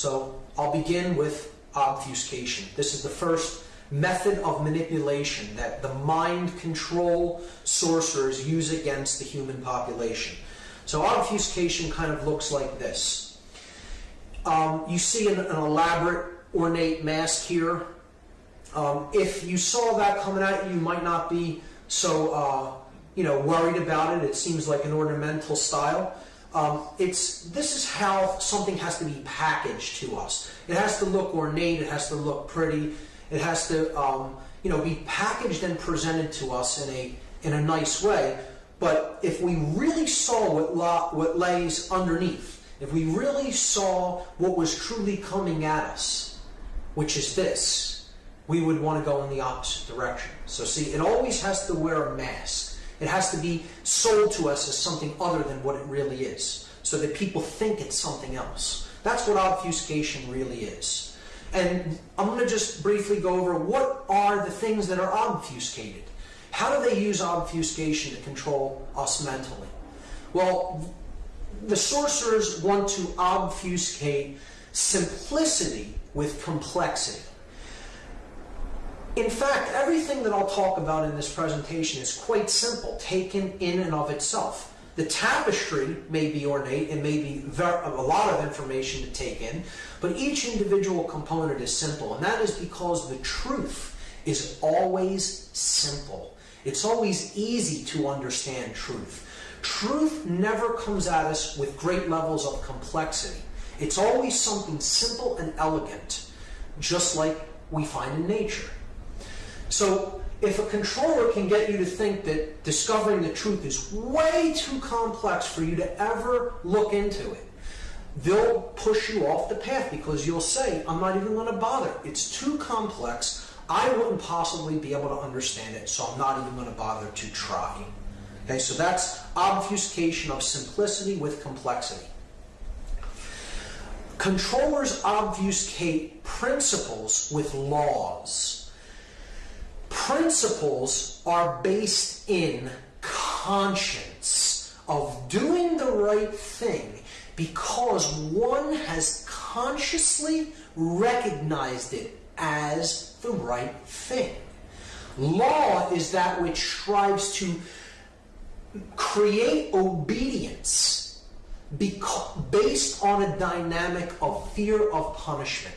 So I'll begin with obfuscation. This is the first method of manipulation that the mind control sorcerers use against the human population. So obfuscation kind of looks like this. Um, you see an, an, elaborate, ornate mask here. Um, if you saw that coming at you, you might not be so uh, you know worried about it. It seems like an ornamental style. Um, it's this is how something has to be packaged to us. It has to look ornate. It has to look pretty. It has to um, you know be packaged and presented to us in a in a nice way. But if we really saw what la, what lays underneath, if we really saw what was truly coming at us, which is this, we would want to go in the opposite direction. So see, it always has to wear a mask. It has to be sold to us as something other than what it really is, so that people think it's something else. That's what obfuscation really is. And I'm going to just briefly go over what are the things that are obfuscated. How do they use obfuscation to control us mentally? Well, the sorcerers want to obfuscate simplicity with complexity. In fact, everything that I'll talk about in this presentation is quite simple, taken in and of itself. The tapestry may be ornate and may be a lot of information to take in, but each individual component is simple, and that is because the truth is always simple. It's always easy to understand truth. Truth never comes at us with great levels of complexity. It's always something simple and elegant, just like we find in nature. So if a controller can get you to think that discovering the truth is way too complex for you to ever look into it, they'll push you off the path because you'll say, I'm not even going to bother. It's too complex. I wouldn't possibly be able to understand it, so I'm not even going to bother to try. Okay, so that's obfuscation of simplicity with complexity. Controllers obfuscate principles with laws principles are based in conscience of doing the right thing because one has consciously recognized it as the right thing. Law is that which strives to create obedience based on a dynamic of fear of punishment.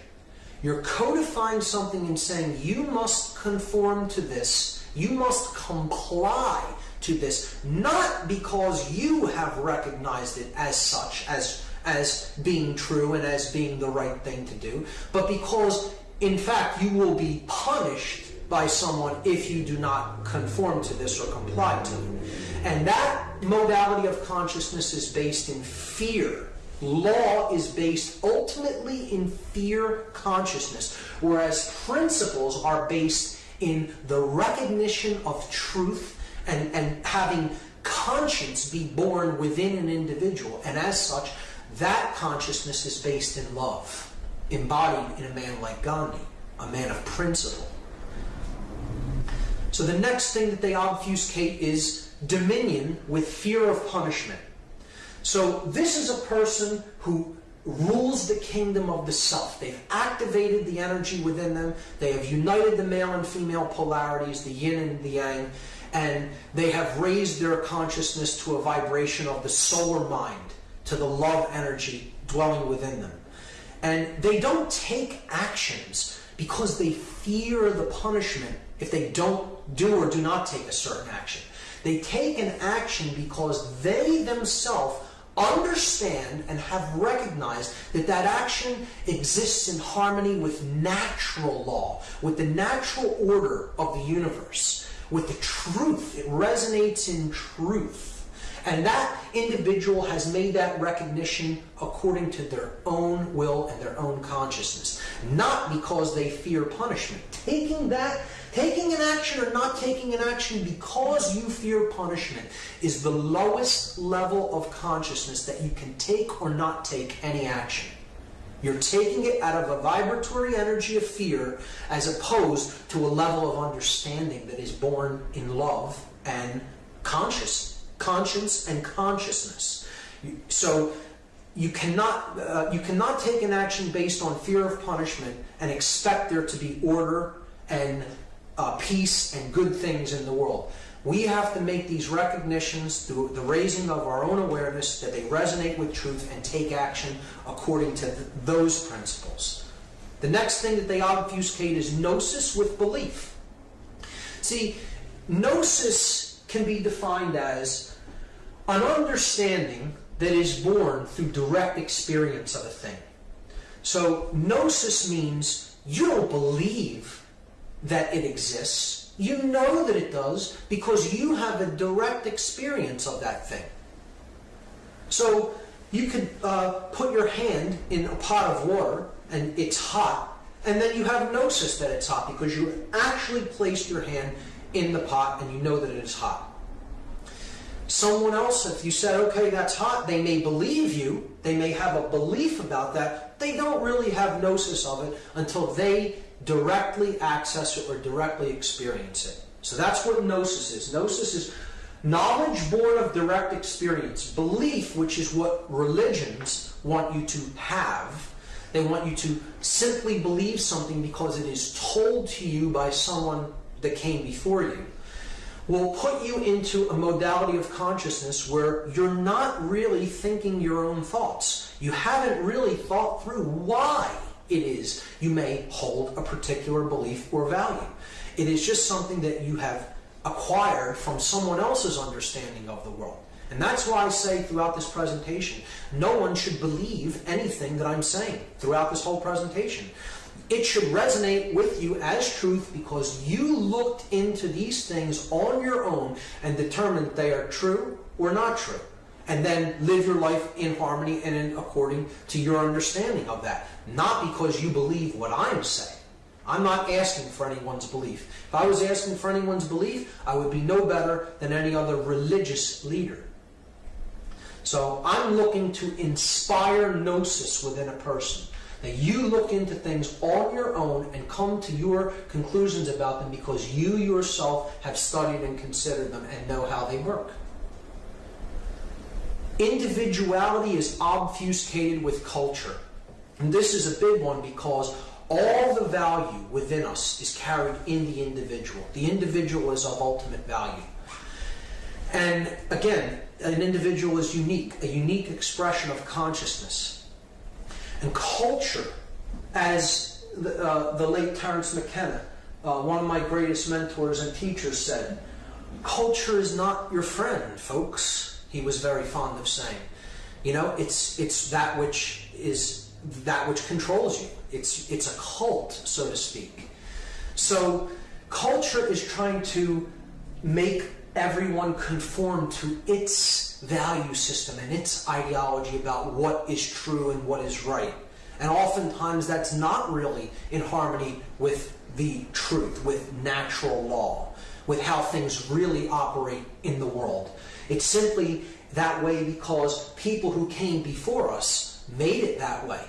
You're codifying something and saying you must conform to this, you must comply to this, not because you have recognized it as such, as, as being true and as being the right thing to do, but because in fact you will be punished by someone if you do not conform to this or comply to it. And that modality of consciousness is based in fear Law is based ultimately in fear consciousness, whereas principles are based in the recognition of truth and, and having conscience be born within an individual. And as such, that consciousness is based in love, embodied in a man like Gandhi, a man of principle. So the next thing that they obfuscate is dominion with fear of punishment. So this is a person who rules the kingdom of the self. They've activated the energy within them. They have united the male and female polarities, the yin and the yang, and they have raised their consciousness to a vibration of the solar mind, to the love energy dwelling within them. And they don't take actions because they fear the punishment if they don't do or do not take a certain action. They take an action because they themselves understand and have recognized that that action exists in harmony with natural law, with the natural order of the universe, with the truth. It resonates in truth. And that individual has made that recognition according to their own will and their own consciousness, not because they fear punishment. Taking that Taking an action or not taking an action because you fear punishment is the lowest level of consciousness that you can take or not take any action. You're taking it out of a vibratory energy of fear as opposed to a level of understanding that is born in love and conscious, conscience and consciousness. So you cannot uh, you cannot take an action based on fear of punishment and expect there to be order and uh, peace and good things in the world. We have to make these recognitions through the raising of our own awareness that they resonate with truth and take action according to th those principles. The next thing that they obfuscate is gnosis with belief. See, gnosis can be defined as an understanding that is born through direct experience of a thing. So, gnosis means you don't believe that it exists. You know that it does because you have a direct experience of that thing. So, you could uh, put your hand in a pot of water and it's hot, and then you have gnosis that it's hot because you actually placed your hand in the pot and you know that it is hot. Someone else, if you said, okay, that's hot, they may believe you, they may have a belief about that, they don't really have gnosis of it until they directly access it or directly experience it. So that's what gnosis is. Gnosis is knowledge born of direct experience, belief, which is what religions want you to have they want you to simply believe something because it is told to you by someone that came before you. Will put you into a modality of consciousness where you're not really thinking your own thoughts. You haven't really thought through why it is you may hold a particular belief or value. It is just something that you have acquired from someone else's understanding of the world. And that's why I say throughout this presentation, no one should believe anything that I'm saying throughout this whole presentation. It should resonate with you as truth because you looked into these things on your own and determined they are true or not true. And then live your life in harmony and in according to your understanding of that. Not because you believe what I'm saying. I'm not asking for anyone's belief. If I was asking for anyone's belief, I would be no better than any other religious leader. So I'm looking to inspire gnosis within a person. That you look into things on your own and come to your conclusions about them because you yourself have studied and considered them and know how they work. Individuality is obfuscated with culture. And this is a big one because all the value within us is carried in the individual. The individual is of ultimate value. And again, an individual is unique, a unique expression of consciousness. And culture, as the, uh, the late Terence McKenna, uh, one of my greatest mentors and teachers, said, culture is not your friend, folks. He was very fond of saying. You know, it's it's that which is that which controls you. It's it's a cult, so to speak. So culture is trying to make everyone conform to its value system and its ideology about what is true and what is right. And oftentimes that's not really in harmony with the truth, with natural law, with how things really operate in the world. It's simply that way because people who came before us made it that way.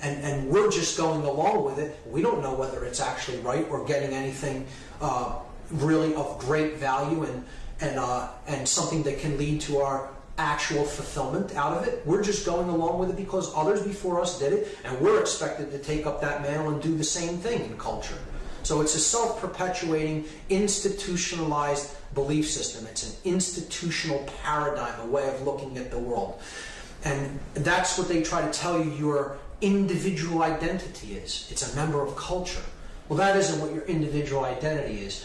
And, and we're just going along with it. We don't know whether it's actually right or getting anything uh, really of great value and and uh, and something that can lead to our actual fulfillment out of it. We're just going along with it because others before us did it, and we're expected to take up that mantle and do the same thing in culture. So it's a self-perpetuating, institutionalized belief system. It's an institutional paradigm, a way of looking at the world. And that's what they try to tell you your individual identity is. It's a member of culture. Well, that isn't what your individual identity is.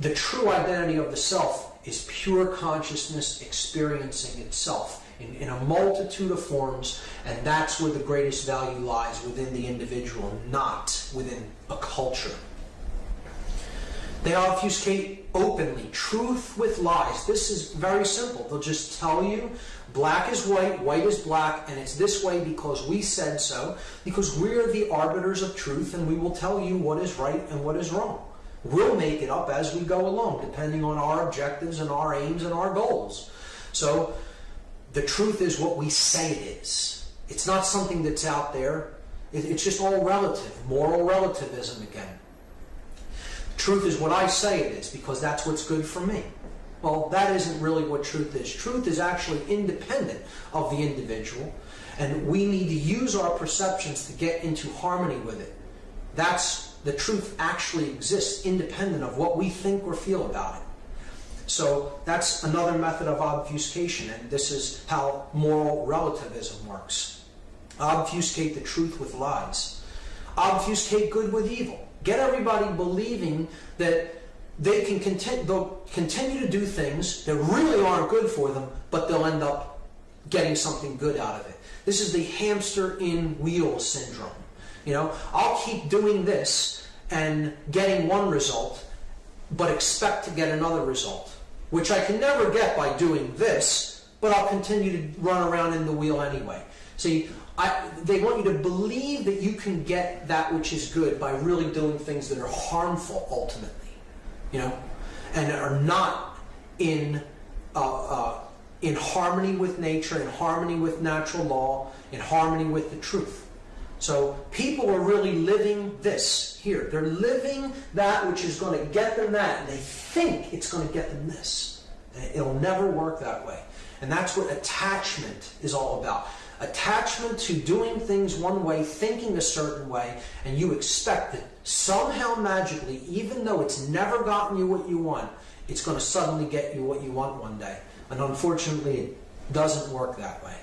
The true identity of the self is pure consciousness experiencing itself in, in, a multitude of forms, and that's where the greatest value lies within the individual, not within a culture. They obfuscate openly, truth with lies. This is very simple. They'll just tell you black is white, white is black, and it's this way because we said so, because we're the arbiters of truth, and we will tell you what is right and what is wrong. We'll make it up as we go along, depending on our objectives and our aims and our goals. So the truth is what we say it is. It's not something that's out there. It's just all relative, moral relativism again. Truth is what I say it is because that's what's good for me. Well, that isn't really what truth is. Truth is actually independent of the individual. And we need to use our perceptions to get into harmony with it. That's the truth actually exists independent of what we think or feel about it. So that's another method of obfuscation, and this is how moral relativism works. Obfuscate the truth with lies. Obfuscate good with evil. Get everybody believing that they can continue, they'll continue to do things that really aren't good for them, but they'll end up getting something good out of it. This is the hamster in wheel syndrome. You know, I'll keep doing this and getting one result, but expect to get another result, which I can never get by doing this, but I'll continue to run around in the wheel anyway. See, I, they want you to believe that you can get that which is good by really doing things that are harmful ultimately, you know, and are not in uh, uh, in harmony with nature, in harmony with natural law, in harmony with the truth. So people are really living this here. They're living that which is going to get them that, and they think it's going to get them this. It'll never work that way. And that's what attachment is all about. Attachment to doing things one way, thinking a certain way, and you expect that somehow magically, even though it's never gotten you what you want, it's going to suddenly get you what you want one day. And unfortunately, it doesn't work that way.